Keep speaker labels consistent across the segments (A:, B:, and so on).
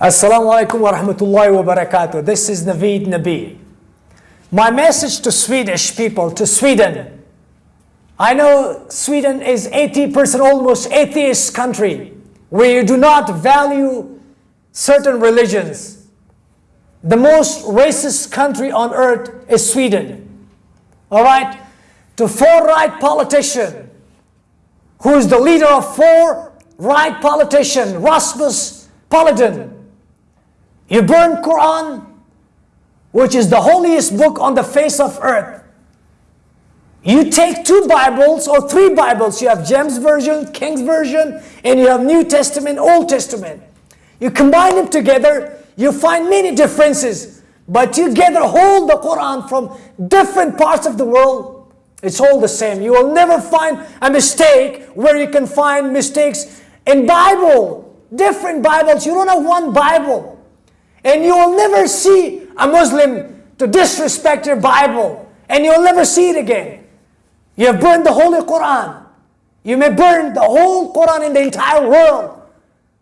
A: Assalamu alaikum wa rahmatullahi wa barakatuh. This is Naveed Nabi. My message to Swedish people, to Sweden. I know Sweden is 80% almost atheist country where you do not value certain religions. The most racist country on earth is Sweden. All right? To far right politician who is the leader of far right politician, Rasmus Paludan. You burn Quran, which is the holiest book on the face of earth. You take two Bibles or three Bibles. You have James Version, King's Version, and you have New Testament, Old Testament. You combine them together, you find many differences. But you gather all the Quran from different parts of the world. It's all the same. You will never find a mistake where you can find mistakes in Bible. Different Bibles. You don't have one Bible. And you will never see a Muslim to disrespect your Bible. And you'll never see it again. You have burned the Holy Quran. You may burn the whole Quran in the entire world.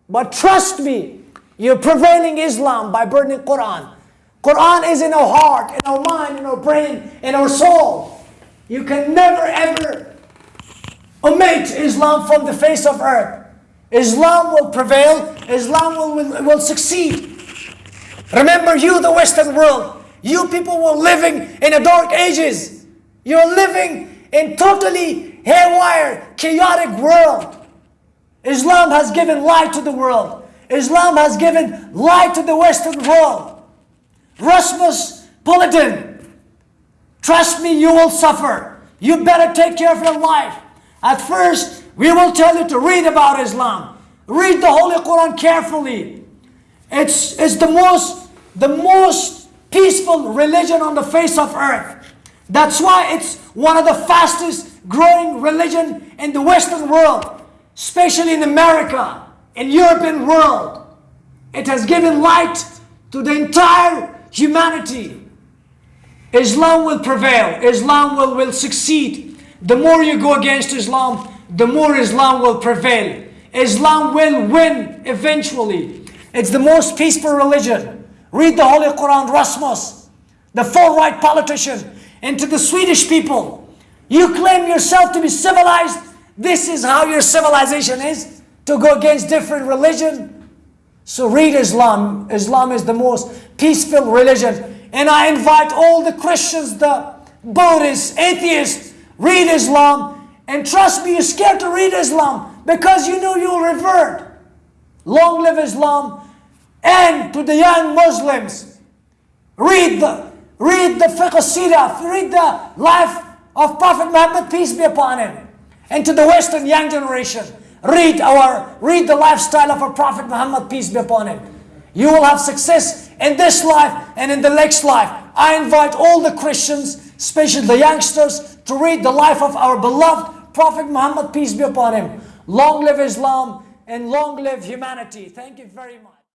A: But trust me, you're prevailing Islam by burning Quran. Quran is in our heart, in our mind, in our brain, in our soul. You can never ever omit Islam from the face of earth. Islam will prevail. Islam will, will, will succeed. Remember you, the Western world. You people were living in the dark ages. You're living in totally haywire, chaotic world. Islam has given light to the world. Islam has given light to the Western world. Rasmus Paludan, trust me, you will suffer. You better take care of your life. At first, we will tell you to read about Islam. Read the Holy Quran carefully. It's, it's the most the most peaceful religion on the face of earth. That's why it's one of the fastest growing religion in the Western world, especially in America, in European world. It has given light to the entire humanity. Islam will prevail. Islam will, will succeed. The more you go against Islam, the more Islam will prevail. Islam will win eventually. It's the most peaceful religion. Read the Holy Quran, Rasmus, the far-right politician, and to the Swedish people. You claim yourself to be civilized. This is how your civilization is, to go against different religion. So read Islam. Islam is the most peaceful religion. And I invite all the Christians, the Buddhists, atheists, read Islam. And trust me, you're scared to read Islam because you know you'll revert. Long live Islam. And to the young Muslims, read the, read the fiqh read the life of Prophet Muhammad, peace be upon him. And to the Western young generation, read our, read the lifestyle of our Prophet Muhammad, peace be upon him. You will have success in this life and in the next life. I invite all the Christians, especially the youngsters, to read the life of our beloved Prophet Muhammad, peace be upon him. Long live Islam and long live humanity. Thank you very much.